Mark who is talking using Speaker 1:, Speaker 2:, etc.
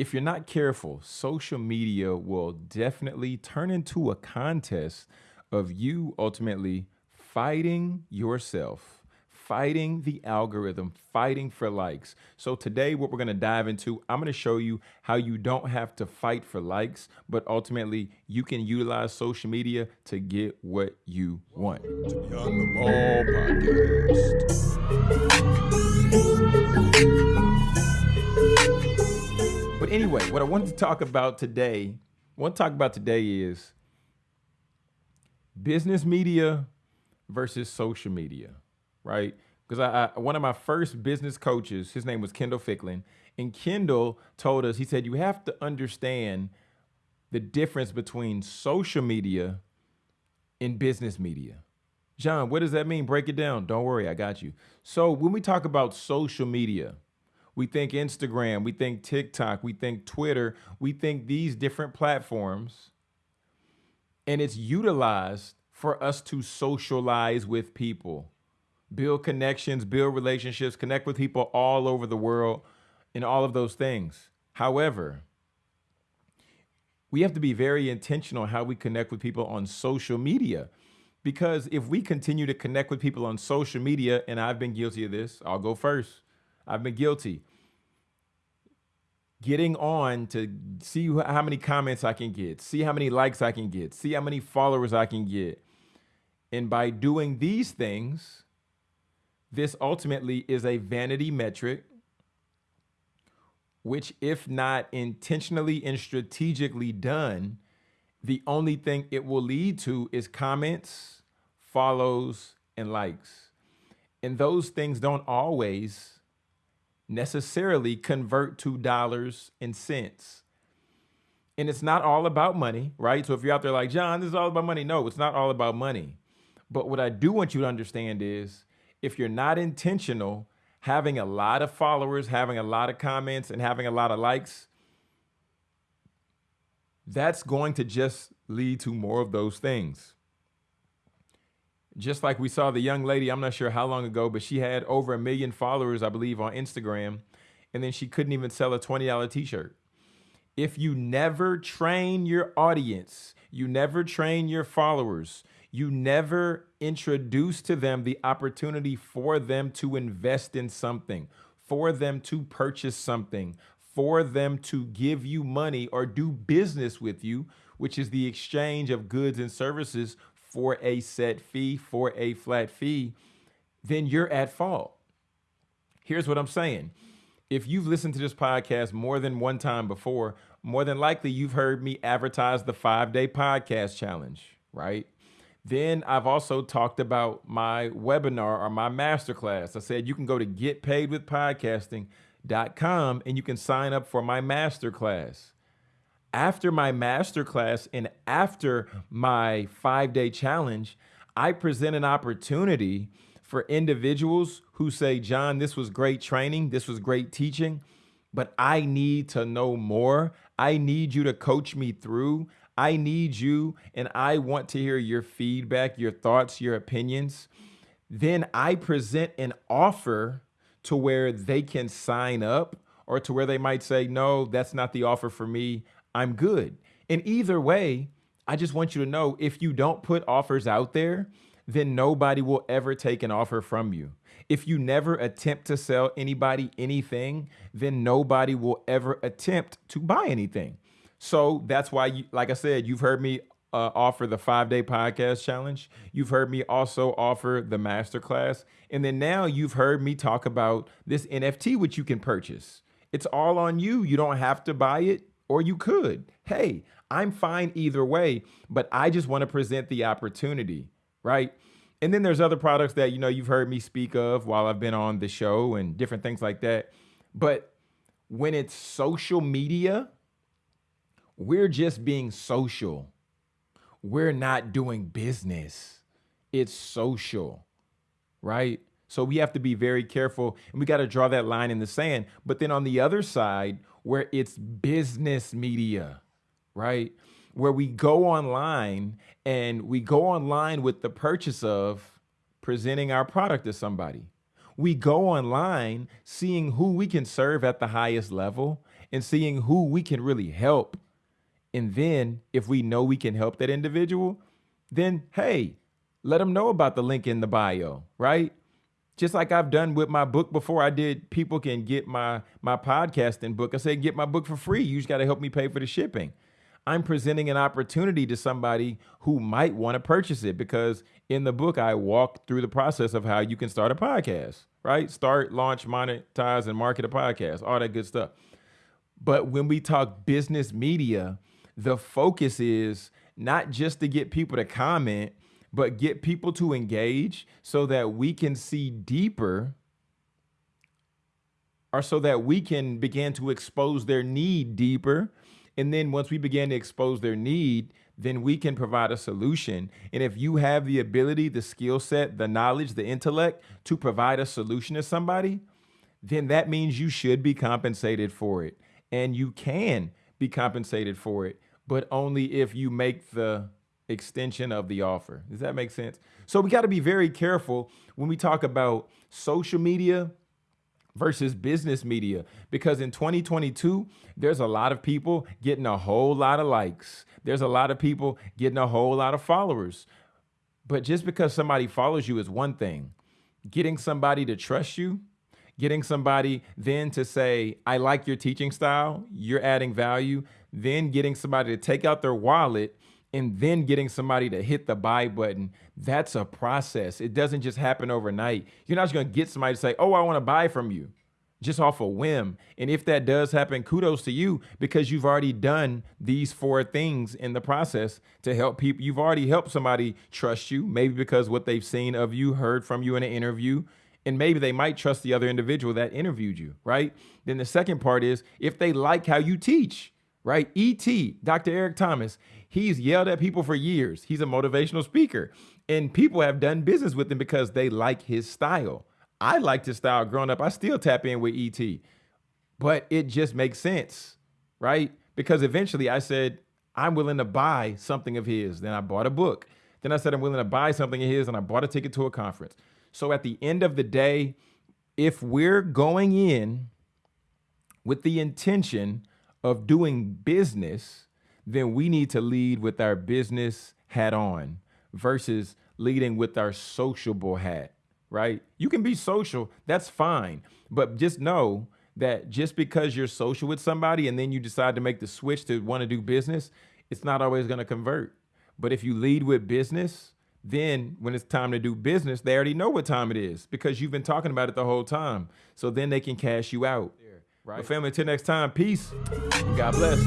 Speaker 1: if you're not careful, social media will definitely turn into a contest of you ultimately fighting yourself fighting the algorithm, fighting for likes. So today, what we're gonna dive into, I'm gonna show you how you don't have to fight for likes, but ultimately you can utilize social media to get what you want. To the Ball podcast. But anyway, what I wanted to talk about today, want to talk about today is business media versus social media right? Because I, I, one of my first business coaches, his name was Kendall Ficklin, and Kendall told us, he said, you have to understand the difference between social media and business media. John, what does that mean? Break it down. Don't worry, I got you. So when we talk about social media, we think Instagram, we think TikTok, we think Twitter, we think these different platforms, and it's utilized for us to socialize with people build connections, build relationships, connect with people all over the world, and all of those things. However, we have to be very intentional how we connect with people on social media. Because if we continue to connect with people on social media, and I've been guilty of this, I'll go first. I've been guilty. Getting on to see how many comments I can get, see how many likes I can get, see how many followers I can get. And by doing these things, this ultimately is a vanity metric, which, if not intentionally and strategically done, the only thing it will lead to is comments, follows, and likes. And those things don't always necessarily convert to dollars and cents. And it's not all about money, right? So if you're out there like, John, this is all about money. No, it's not all about money. But what I do want you to understand is if you're not intentional, having a lot of followers, having a lot of comments, and having a lot of likes, that's going to just lead to more of those things. Just like we saw the young lady, I'm not sure how long ago, but she had over a million followers, I believe, on Instagram, and then she couldn't even sell a $20 t-shirt. If you never train your audience, you never train your followers, you never introduce to them the opportunity for them to invest in something, for them to purchase something, for them to give you money or do business with you, which is the exchange of goods and services for a set fee, for a flat fee, then you're at fault. Here's what I'm saying. If you've listened to this podcast more than one time before, more than likely you've heard me advertise the five day podcast challenge, right? Then I've also talked about my webinar or my masterclass. I said you can go to getpaidwithpodcasting.com and you can sign up for my masterclass. After my masterclass and after my five day challenge, I present an opportunity for individuals who say, John, this was great training, this was great teaching, but I need to know more. I need you to coach me through. I need you and I want to hear your feedback, your thoughts, your opinions. Then I present an offer to where they can sign up or to where they might say, no, that's not the offer for me. I'm good. And either way, I just want you to know if you don't put offers out there, then nobody will ever take an offer from you. If you never attempt to sell anybody anything, then nobody will ever attempt to buy anything. So that's why, you, like I said, you've heard me uh, offer the five day podcast challenge. You've heard me also offer the masterclass. And then now you've heard me talk about this NFT, which you can purchase. It's all on you. You don't have to buy it, or you could. Hey, I'm fine either way, but I just want to present the opportunity, right? And then there's other products that, you know, you've heard me speak of while I've been on the show and different things like that. But when it's social media, we're just being social. We're not doing business. It's social, right? So we have to be very careful and we got to draw that line in the sand. But then on the other side, where it's business media, right? Where we go online and we go online with the purchase of presenting our product to somebody. We go online seeing who we can serve at the highest level and seeing who we can really help. And then if we know we can help that individual, then hey, let them know about the link in the bio, right? Just like I've done with my book before, I did people can get my my podcasting book. I said get my book for free. You just got to help me pay for the shipping. I'm presenting an opportunity to somebody who might want to purchase it because in the book I walk through the process of how you can start a podcast, right? Start, launch, monetize and market a podcast, all that good stuff. But when we talk business media, the focus is not just to get people to comment, but get people to engage so that we can see deeper or so that we can begin to expose their need deeper. And then once we begin to expose their need, then we can provide a solution. And if you have the ability, the skill set, the knowledge, the intellect to provide a solution to somebody, then that means you should be compensated for it. And you can be compensated for it, but only if you make the extension of the offer. Does that make sense? So we got to be very careful when we talk about social media versus business media because in 2022 there's a lot of people getting a whole lot of likes there's a lot of people getting a whole lot of followers but just because somebody follows you is one thing getting somebody to trust you getting somebody then to say i like your teaching style you're adding value then getting somebody to take out their wallet and then getting somebody to hit the buy button, that's a process. It doesn't just happen overnight. You're not just going to get somebody to say, oh, I want to buy from you just off a whim. And if that does happen, kudos to you because you've already done these four things in the process to help people. You've already helped somebody trust you, maybe because what they've seen of you, heard from you in an interview, and maybe they might trust the other individual that interviewed you, right? Then the second part is if they like how you teach, right? ET, Dr. Eric Thomas, he's yelled at people for years. He's a motivational speaker, and people have done business with him because they like his style. I liked his style growing up. I still tap in with ET, but it just makes sense, right? Because eventually I said, I'm willing to buy something of his. Then I bought a book. Then I said, I'm willing to buy something of his, and I bought a ticket to a conference. So at the end of the day, if we're going in with the intention of doing business, then we need to lead with our business hat on versus leading with our sociable hat, right? You can be social, that's fine. But just know that just because you're social with somebody and then you decide to make the switch to want to do business, it's not always going to convert. But if you lead with business, then when it's time to do business, they already know what time it is because you've been talking about it the whole time. So then they can cash you out. Right. But family, until next time, peace. God bless.